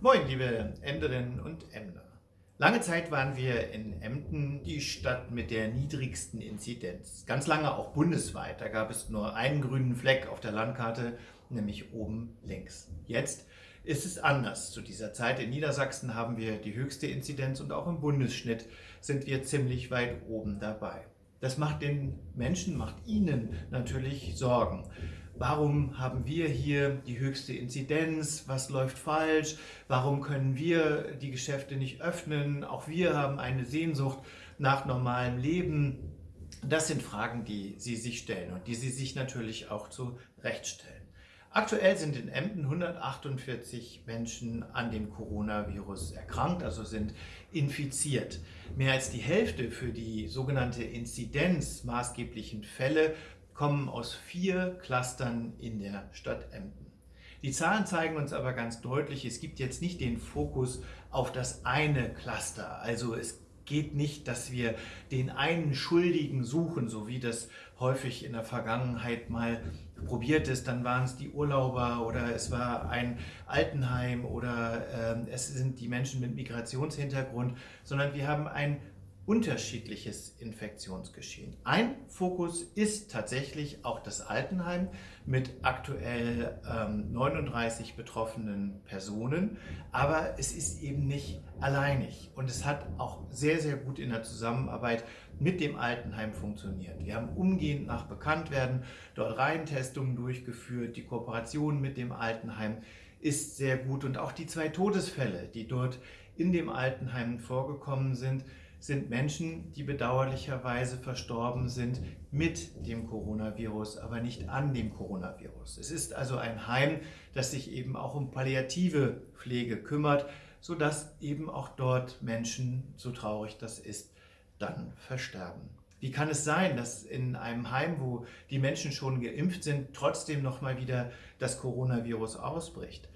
Moin, liebe Emderinnen und Emder. Lange Zeit waren wir in Emden die Stadt mit der niedrigsten Inzidenz. Ganz lange auch bundesweit. Da gab es nur einen grünen Fleck auf der Landkarte, nämlich oben links. Jetzt ist es anders. Zu dieser Zeit in Niedersachsen haben wir die höchste Inzidenz und auch im Bundesschnitt sind wir ziemlich weit oben dabei. Das macht den Menschen, macht ihnen natürlich Sorgen. Warum haben wir hier die höchste Inzidenz? Was läuft falsch? Warum können wir die Geschäfte nicht öffnen? Auch wir haben eine Sehnsucht nach normalem Leben. Das sind Fragen, die Sie sich stellen und die Sie sich natürlich auch zu Recht stellen. Aktuell sind in Emden 148 Menschen an dem Coronavirus erkrankt, also sind infiziert. Mehr als die Hälfte für die sogenannte Inzidenz maßgeblichen Fälle kommen aus vier Clustern in der Stadt Emden. Die Zahlen zeigen uns aber ganz deutlich, es gibt jetzt nicht den Fokus auf das eine Cluster. Also es geht nicht, dass wir den einen Schuldigen suchen, so wie das häufig in der Vergangenheit mal probiert ist. Dann waren es die Urlauber oder es war ein Altenheim oder äh, es sind die Menschen mit Migrationshintergrund, sondern wir haben ein unterschiedliches Infektionsgeschehen. Ein Fokus ist tatsächlich auch das Altenheim mit aktuell ähm, 39 betroffenen Personen, aber es ist eben nicht alleinig und es hat auch sehr, sehr gut in der Zusammenarbeit mit dem Altenheim funktioniert. Wir haben umgehend nach Bekanntwerden dort Reihentestungen durchgeführt, die Kooperation mit dem Altenheim ist sehr gut und auch die zwei Todesfälle, die dort in dem Altenheim vorgekommen sind, sind Menschen, die bedauerlicherweise verstorben sind mit dem Coronavirus, aber nicht an dem Coronavirus. Es ist also ein Heim, das sich eben auch um palliative Pflege kümmert, sodass eben auch dort Menschen, so traurig das ist, dann versterben. Wie kann es sein, dass in einem Heim, wo die Menschen schon geimpft sind, trotzdem noch mal wieder das Coronavirus ausbricht?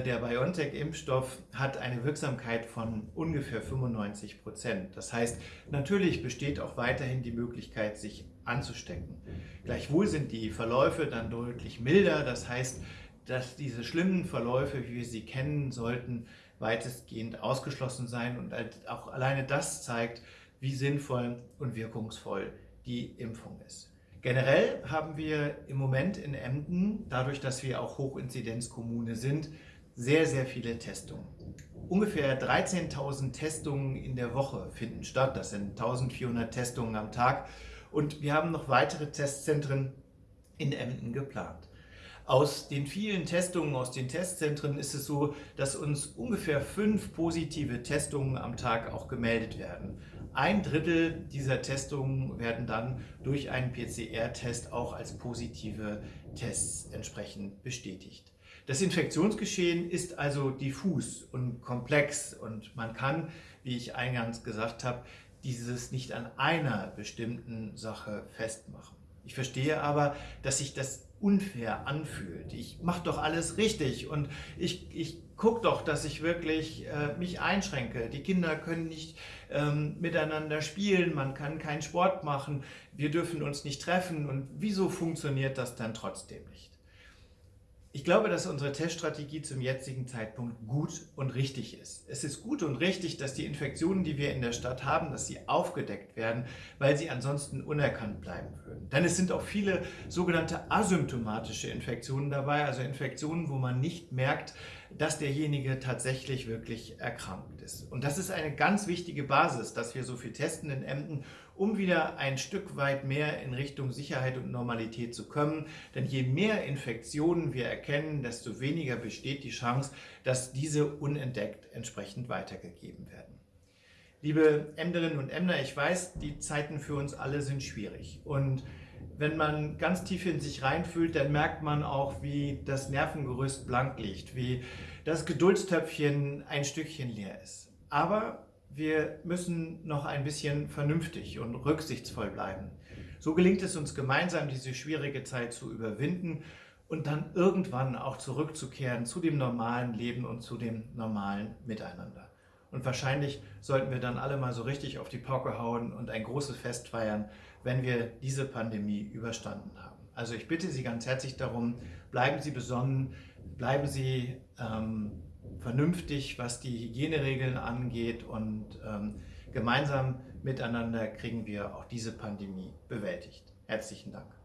Der BioNTech-Impfstoff hat eine Wirksamkeit von ungefähr 95 Prozent. Das heißt, natürlich besteht auch weiterhin die Möglichkeit, sich anzustecken. Gleichwohl sind die Verläufe dann deutlich milder. Das heißt, dass diese schlimmen Verläufe, wie wir sie kennen, sollten weitestgehend ausgeschlossen sein. Und auch alleine das zeigt, wie sinnvoll und wirkungsvoll die Impfung ist. Generell haben wir im Moment in Emden, dadurch, dass wir auch Hochinzidenzkommune sind, sehr, sehr viele Testungen. Ungefähr 13.000 Testungen in der Woche finden statt. Das sind 1.400 Testungen am Tag. Und wir haben noch weitere Testzentren in Emden geplant. Aus den vielen Testungen aus den Testzentren ist es so, dass uns ungefähr fünf positive Testungen am Tag auch gemeldet werden. Ein Drittel dieser Testungen werden dann durch einen PCR-Test auch als positive Tests entsprechend bestätigt. Das Infektionsgeschehen ist also diffus und komplex und man kann, wie ich eingangs gesagt habe, dieses nicht an einer bestimmten Sache festmachen. Ich verstehe aber, dass sich das unfair anfühlt. Ich mache doch alles richtig und ich, ich gucke doch, dass ich wirklich äh, mich einschränke. Die Kinder können nicht ähm, miteinander spielen, man kann keinen Sport machen, wir dürfen uns nicht treffen und wieso funktioniert das dann trotzdem nicht? Ich glaube, dass unsere Teststrategie zum jetzigen Zeitpunkt gut und richtig ist. Es ist gut und richtig, dass die Infektionen, die wir in der Stadt haben, dass sie aufgedeckt werden, weil sie ansonsten unerkannt bleiben würden. Denn es sind auch viele sogenannte asymptomatische Infektionen dabei, also Infektionen, wo man nicht merkt, dass derjenige tatsächlich wirklich erkrankt ist. Und das ist eine ganz wichtige Basis, dass wir so viel testen in Emden, um wieder ein Stück weit mehr in Richtung Sicherheit und Normalität zu kommen. Denn je mehr Infektionen wir erkennen, desto weniger besteht die Chance, dass diese unentdeckt entsprechend weitergegeben werden. Liebe Emderinnen und Emder, ich weiß, die Zeiten für uns alle sind schwierig. Und wenn man ganz tief in sich reinfühlt, dann merkt man auch, wie das Nervengerüst blank liegt, wie das Geduldstöpfchen ein Stückchen leer ist. Aber wir müssen noch ein bisschen vernünftig und rücksichtsvoll bleiben. So gelingt es uns gemeinsam, diese schwierige Zeit zu überwinden und dann irgendwann auch zurückzukehren zu dem normalen Leben und zu dem normalen Miteinander. Und wahrscheinlich sollten wir dann alle mal so richtig auf die Pauke hauen und ein großes Fest feiern, wenn wir diese Pandemie überstanden haben. Also ich bitte Sie ganz herzlich darum, bleiben Sie besonnen, bleiben Sie ähm, vernünftig, was die Hygieneregeln angeht und ähm, gemeinsam miteinander kriegen wir auch diese Pandemie bewältigt. Herzlichen Dank.